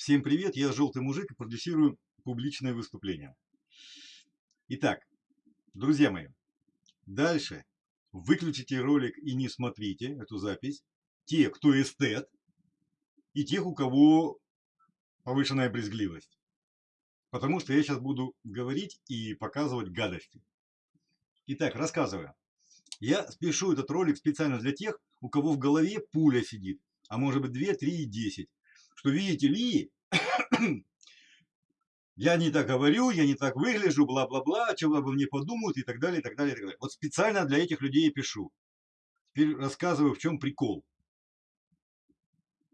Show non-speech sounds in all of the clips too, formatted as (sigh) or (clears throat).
Всем привет, я Желтый Мужик и продюсирую публичное выступление. Итак, друзья мои, дальше выключите ролик и не смотрите эту запись. Те, кто эстет, и тех, у кого повышенная брезгливость. Потому что я сейчас буду говорить и показывать гадости. Итак, рассказываю. Я спешу этот ролик специально для тех, у кого в голове пуля сидит, а может быть 2, 3 и 10 что видите ли, (clears throat) я не так говорю, я не так выгляжу, бла-бла-бла, чего обо мне подумают и так далее, и так далее, и так далее. Вот специально для этих людей я пишу. Теперь рассказываю, в чем прикол.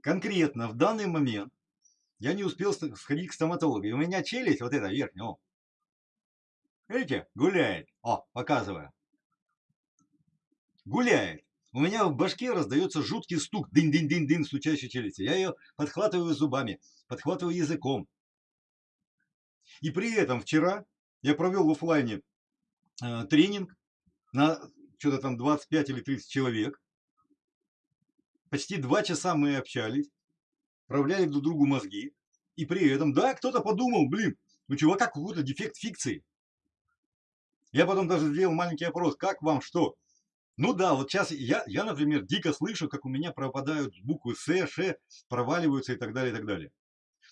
Конкретно в данный момент я не успел сходить к стоматологу. И у меня челюсть, вот эта верхняя, о, видите, гуляет. О, показываю. Гуляет. У меня в башке раздается жуткий стук, дын-дын-дын-дын, стучащей челюсти. Я ее подхватываю зубами, подхватываю языком. И при этом вчера я провел в офлайне э, тренинг на что-то там 25 или 30 человек. Почти два часа мы общались, проявляли друг другу мозги. И при этом, да, кто-то подумал, блин, у чувака какой-то дефект фикции. Я потом даже сделал маленький опрос, как вам что? Ну да, вот сейчас я, я, например, дико слышу, как у меня пропадают буквы С, Ш, проваливаются и так далее, и так далее.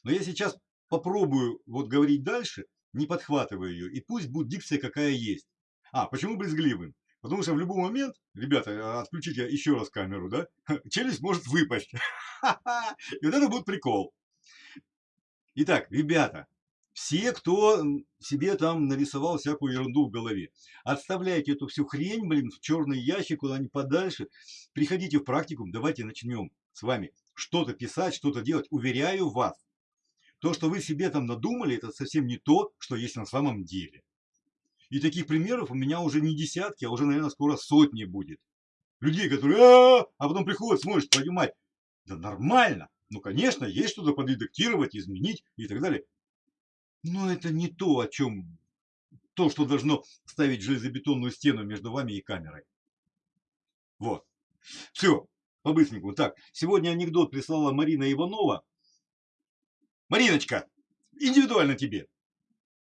Но я сейчас попробую вот говорить дальше, не подхватывая ее, и пусть будет дикция какая есть. А, почему брезгливым? Потому что в любой момент, ребята, а, отключите еще раз камеру, да, (laughs) челюсть может выпасть. (laughs) И вот это будет прикол. Итак, ребята, все, кто себе там нарисовал всякую ерунду в голове. Отставляйте эту всю хрень, блин, в черный ящик куда-нибудь подальше. Приходите в практикум, давайте начнем с вами что-то писать, что-то делать. Уверяю вас, то, что вы себе там надумали, это совсем не то, что есть на самом деле. И таких примеров у меня уже не десятки, а уже, наверное, скоро сотни будет. Людей, которые, а, -а, -а, а потом приходят, смотрят, твою мать, да нормально. Ну, конечно, есть что-то подредактировать, изменить и так далее. Но это не то, о чем то, что должно ставить железобетонную стену между вами и камерой. Вот. Все, по-быстренькому. Так, сегодня анекдот прислала Марина Иванова. Мариночка, индивидуально тебе.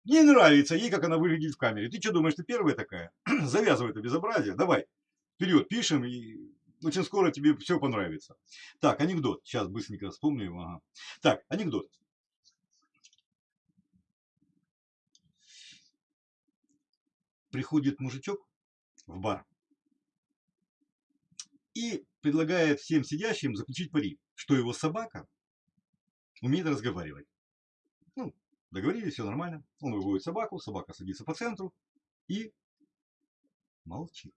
Не нравится ей, как она выглядит в камере. Ты что думаешь, ты первая такая? (clears throat) Завязывай это безобразие. Давай, вперед, пишем, и очень скоро тебе все понравится. Так, анекдот. Сейчас быстренько вспомню. Ага. Так, анекдот. Приходит мужичок в бар и предлагает всем сидящим заключить пари, что его собака умеет разговаривать. Ну, договорились, все нормально. Он выводит собаку, собака садится по центру и молчит.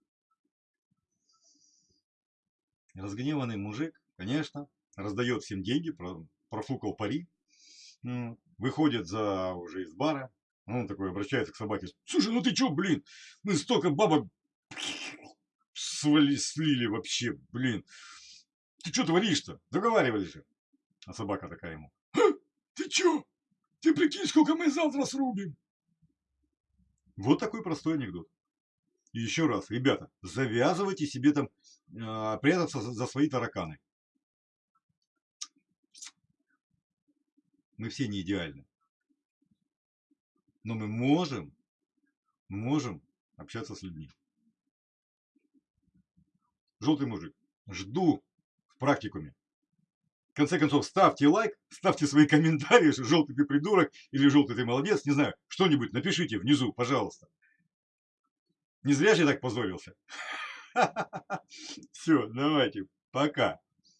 Разгневанный мужик, конечно, раздает всем деньги, профукал пари, выходит за уже из бара, он такой обращается к собаке. Слушай, ну ты чё, блин? Мы столько бабок (laughs) свали, слили вообще, блин. Ты что творишь-то? Договаривались же. А собака такая ему. Ты чё? Ты прикинь, сколько мы завтра срубим. Вот такой простой анекдот. И еще раз, ребята, завязывайте себе там э, прятаться за, за свои тараканы. Мы все не идеальны. Но мы можем, можем общаться с людьми. Желтый мужик, жду в практикуме. В конце концов, ставьте лайк, ставьте свои комментарии, что желтый ты придурок или желтый ты молодец, не знаю, что-нибудь напишите внизу, пожалуйста. Не зря же я так позорился. (laughs) Все, давайте, пока.